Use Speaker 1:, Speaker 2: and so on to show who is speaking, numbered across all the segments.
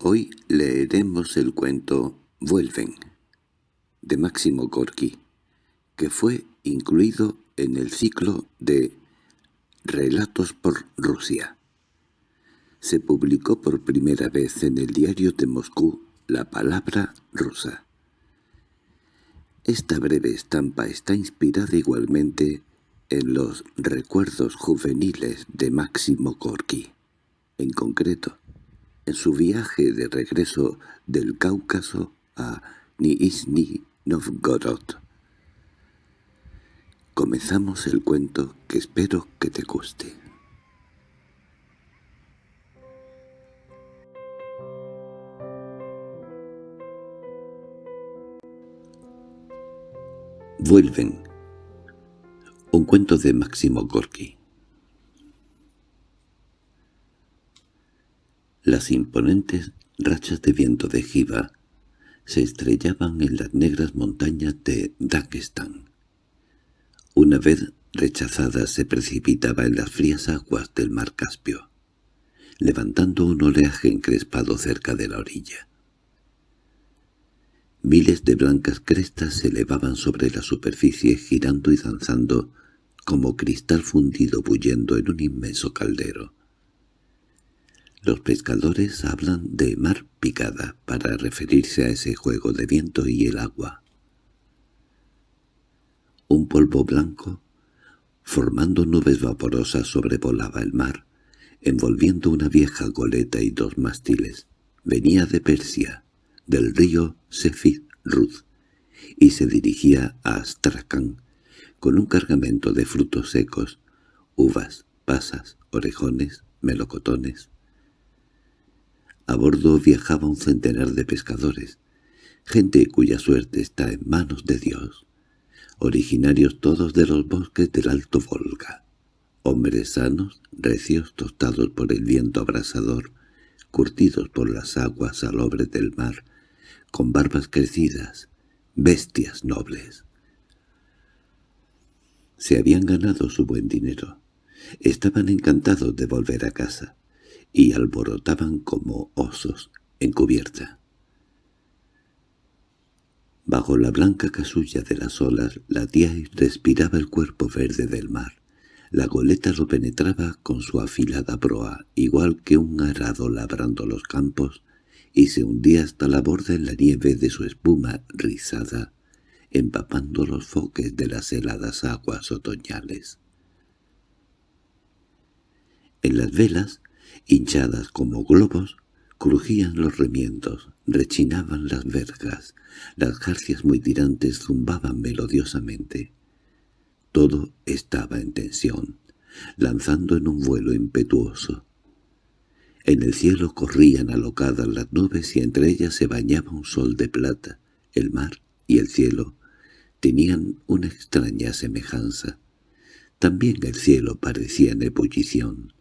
Speaker 1: Hoy leeremos el cuento «Vuelven» de Máximo Gorki, que fue incluido en el ciclo de «Relatos por Rusia». Se publicó por primera vez en el diario de Moscú La Palabra Rusa. Esta breve estampa está inspirada igualmente en los recuerdos juveniles de Máximo Gorki. En concreto, en su viaje de regreso del Cáucaso a Nizhny Novgorod. Comenzamos el cuento que espero que te guste. Vuelven. Un cuento de Máximo Gorki. Las imponentes rachas de viento de Jiva se estrellaban en las negras montañas de Dagestán. Una vez rechazada se precipitaba en las frías aguas del mar Caspio, levantando un oleaje encrespado cerca de la orilla. Miles de blancas crestas se elevaban sobre la superficie girando y danzando como cristal fundido bullendo en un inmenso caldero. Los pescadores hablan de mar picada para referirse a ese juego de viento y el agua. Un polvo blanco, formando nubes vaporosas, sobrevolaba el mar, envolviendo una vieja goleta y dos mástiles. Venía de Persia, del río Sefid Rud, y se dirigía a Astrakhan, con un cargamento de frutos secos, uvas, pasas, orejones, melocotones. A bordo viajaba un centenar de pescadores, gente cuya suerte está en manos de Dios, originarios todos de los bosques del Alto Volga, hombres sanos, recios, tostados por el viento abrasador, curtidos por las aguas salobres del mar, con barbas crecidas, bestias nobles. Se habían ganado su buen dinero. Estaban encantados de volver a casa y alborotaban como osos en cubierta. Bajo la blanca casulla de las olas, la tía respiraba el cuerpo verde del mar. La goleta lo penetraba con su afilada proa, igual que un arado labrando los campos, y se hundía hasta la borda en la nieve de su espuma rizada, empapando los foques de las heladas aguas otoñales. En las velas hinchadas como globos, crujían los remiendos, rechinaban las verjas, las jarcias muy tirantes zumbaban melodiosamente. Todo estaba en tensión, lanzando en un vuelo impetuoso. En el cielo corrían alocadas las nubes y entre ellas se bañaba un sol de plata. El mar y el cielo tenían una extraña semejanza. También el cielo parecía en ebullición.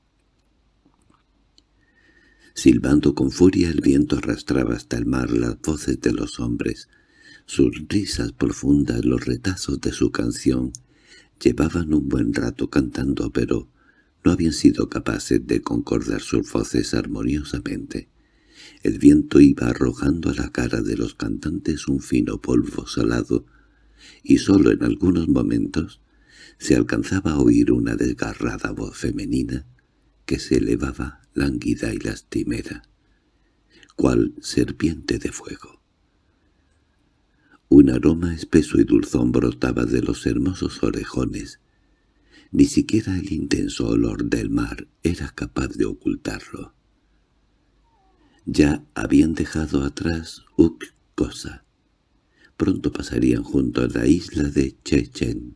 Speaker 1: Silbando con furia el viento arrastraba hasta el mar las voces de los hombres. Sus risas profundas, los retazos de su canción, llevaban un buen rato cantando, pero no habían sido capaces de concordar sus voces armoniosamente. El viento iba arrojando a la cara de los cantantes un fino polvo salado, y sólo en algunos momentos se alcanzaba a oír una desgarrada voz femenina que se elevaba lánguida y lastimera, cual serpiente de fuego. Un aroma espeso y dulzón brotaba de los hermosos orejones. Ni siquiera el intenso olor del mar era capaz de ocultarlo. Ya habían dejado atrás Uk-Kosa. Pronto pasarían junto a la isla de Chechen.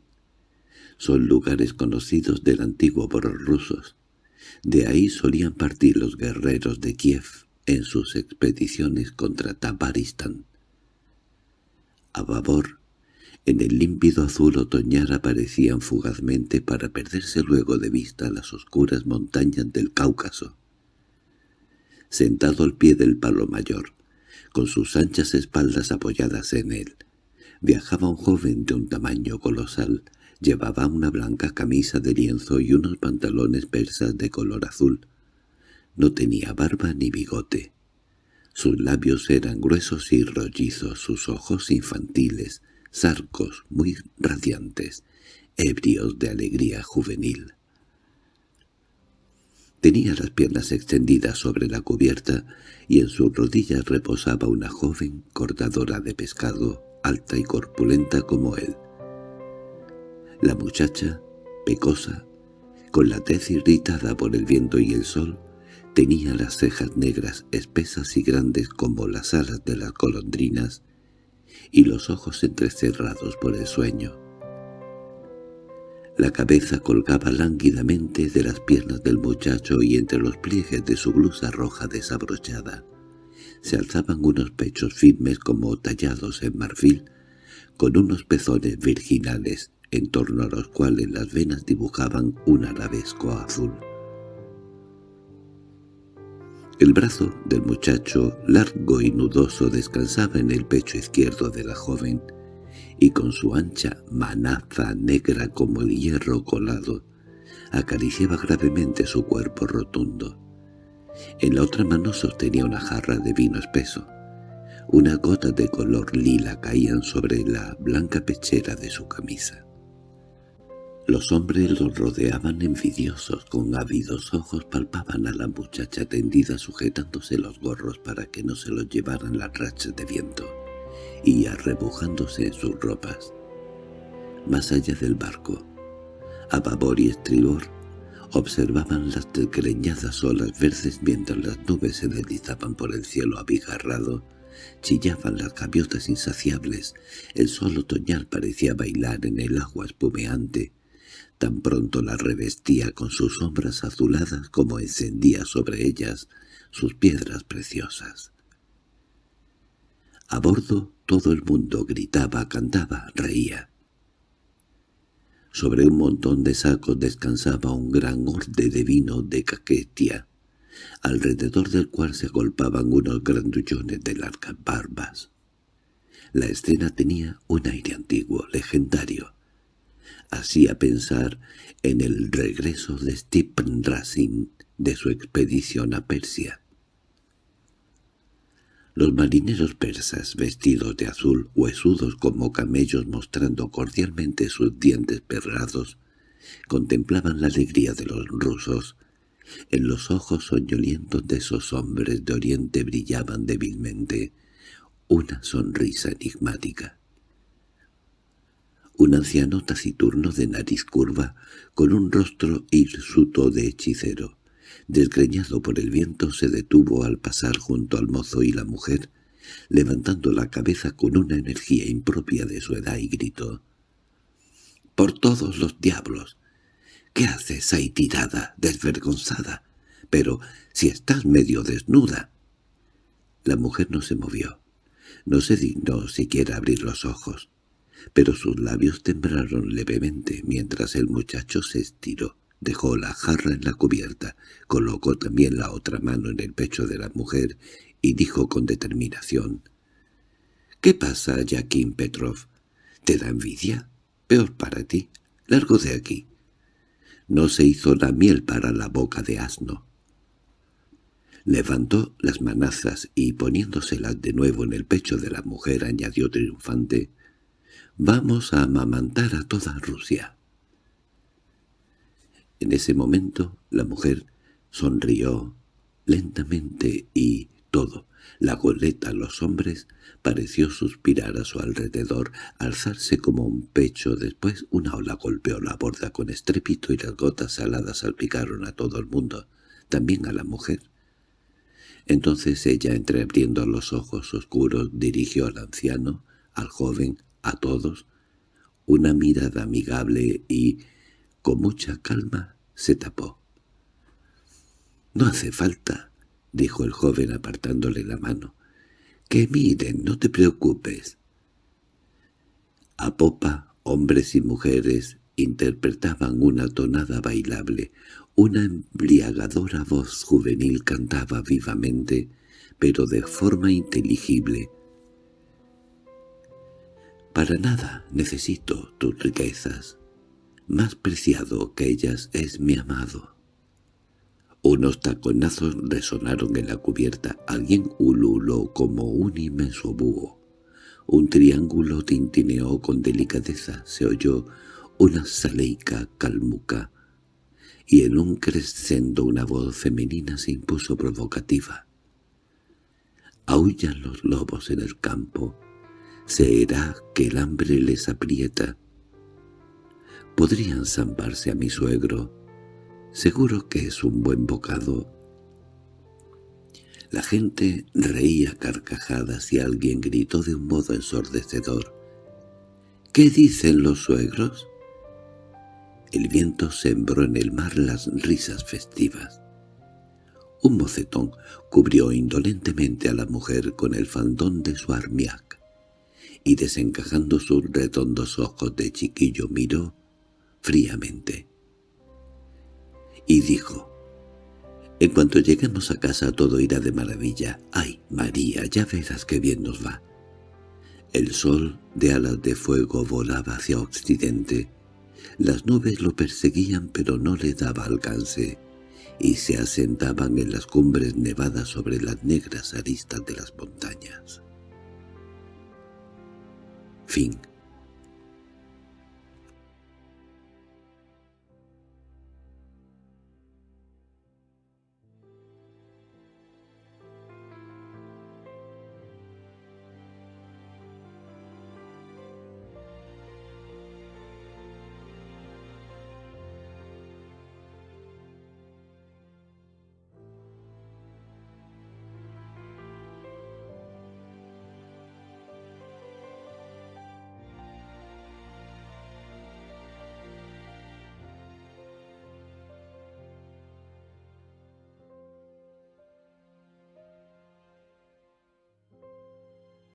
Speaker 1: Son lugares conocidos del antiguo por los rusos. De ahí solían partir los guerreros de Kiev en sus expediciones contra Tabaristán. A babor, en el límpido azul otoñal aparecían fugazmente para perderse luego de vista las oscuras montañas del Cáucaso. Sentado al pie del palo mayor, con sus anchas espaldas apoyadas en él, viajaba un joven de un tamaño colosal, Llevaba una blanca camisa de lienzo y unos pantalones persas de color azul. No tenía barba ni bigote. Sus labios eran gruesos y rollizos, sus ojos infantiles, sarcos muy radiantes, ebrios de alegría juvenil. Tenía las piernas extendidas sobre la cubierta y en sus rodillas reposaba una joven cortadora de pescado, alta y corpulenta como él. La muchacha, pecosa, con la tez irritada por el viento y el sol, tenía las cejas negras espesas y grandes como las alas de las golondrinas y los ojos entrecerrados por el sueño. La cabeza colgaba lánguidamente de las piernas del muchacho y entre los pliegues de su blusa roja desabrochada se alzaban unos pechos firmes como tallados en marfil, con unos pezones virginales en torno a los cuales las venas dibujaban un arabesco azul. El brazo del muchacho, largo y nudoso, descansaba en el pecho izquierdo de la joven, y con su ancha manaza negra como el hierro colado, acariciaba gravemente su cuerpo rotundo. En la otra mano sostenía una jarra de vino espeso. Unas gotas de color lila caían sobre la blanca pechera de su camisa. Los hombres los rodeaban envidiosos, con ávidos ojos palpaban a la muchacha tendida sujetándose los gorros para que no se los llevaran las rachas de viento y arrebujándose en sus ropas. Más allá del barco, a babor y estribor, observaban las desgreñadas olas verdes mientras las nubes se deslizaban por el cielo abigarrado, chillaban las gaviotas insaciables, el sol otoñal parecía bailar en el agua espumeante, tan pronto la revestía con sus sombras azuladas como encendía sobre ellas sus piedras preciosas. A bordo todo el mundo gritaba, cantaba, reía. Sobre un montón de sacos descansaba un gran orde de vino de caquetia, alrededor del cual se agolpaban unos grandullones de largas barbas. La escena tenía un aire antiguo, legendario. Hacía pensar en el regreso de Stephen Racing de su expedición a Persia. Los marineros persas, vestidos de azul, huesudos como camellos mostrando cordialmente sus dientes perrados, contemplaban la alegría de los rusos. En los ojos soñolientos de esos hombres de oriente brillaban débilmente una sonrisa enigmática. Un anciano taciturno de nariz curva, con un rostro hirsuto de hechicero, desgreñado por el viento, se detuvo al pasar junto al mozo y la mujer, levantando la cabeza con una energía impropia de su edad y gritó. —¡Por todos los diablos! ¿Qué haces ahí tirada, desvergonzada? Pero si estás medio desnuda. La mujer no se movió. No se dignó siquiera abrir los ojos, pero sus labios temblaron levemente mientras el muchacho se estiró. Dejó la jarra en la cubierta, colocó también la otra mano en el pecho de la mujer y dijo con determinación, «¿Qué pasa, Jaquín Petrov? ¿Te da envidia? Peor para ti. Largo de aquí». No se hizo la miel para la boca de asno. Levantó las manazas y poniéndoselas de nuevo en el pecho de la mujer añadió triunfante, «Vamos a amamantar a toda Rusia». En ese momento la mujer sonrió lentamente y todo, la goleta, los hombres, pareció suspirar a su alrededor, alzarse como un pecho, después una ola golpeó la borda con estrépito y las gotas saladas salpicaron a todo el mundo, también a la mujer. Entonces ella, entreabriendo los ojos oscuros, dirigió al anciano, al joven, a todos, una mirada amigable y con mucha calma se tapó. —No hace falta —dijo el joven apartándole la mano—. —Que miren, no te preocupes. A popa, hombres y mujeres interpretaban una tonada bailable. Una embriagadora voz juvenil cantaba vivamente, pero de forma inteligible. «Para nada necesito tus riquezas. Más preciado que ellas es mi amado. Unos taconazos resonaron en la cubierta. Alguien ululó como un inmenso búho. Un triángulo tintineó con delicadeza. Se oyó una saleica calmuca. Y en un crescendo una voz femenina se impuso provocativa. Aullan los lobos en el campo. Será que el hambre les aprieta. Podrían zamparse a mi suegro Seguro que es un buen bocado. La gente reía carcajadas y alguien gritó de un modo ensordecedor. —¿Qué dicen los suegros? El viento sembró en el mar las risas festivas. Un mocetón cubrió indolentemente a la mujer con el faldón de su armiac, y desencajando sus redondos ojos de chiquillo miró fríamente y dijo, «En cuanto lleguemos a casa todo irá de maravilla. ¡Ay, María, ya verás qué bien nos va!» El sol de alas de fuego volaba hacia occidente. Las nubes lo perseguían pero no le daba alcance, y se asentaban en las cumbres nevadas sobre las negras aristas de las montañas. Fin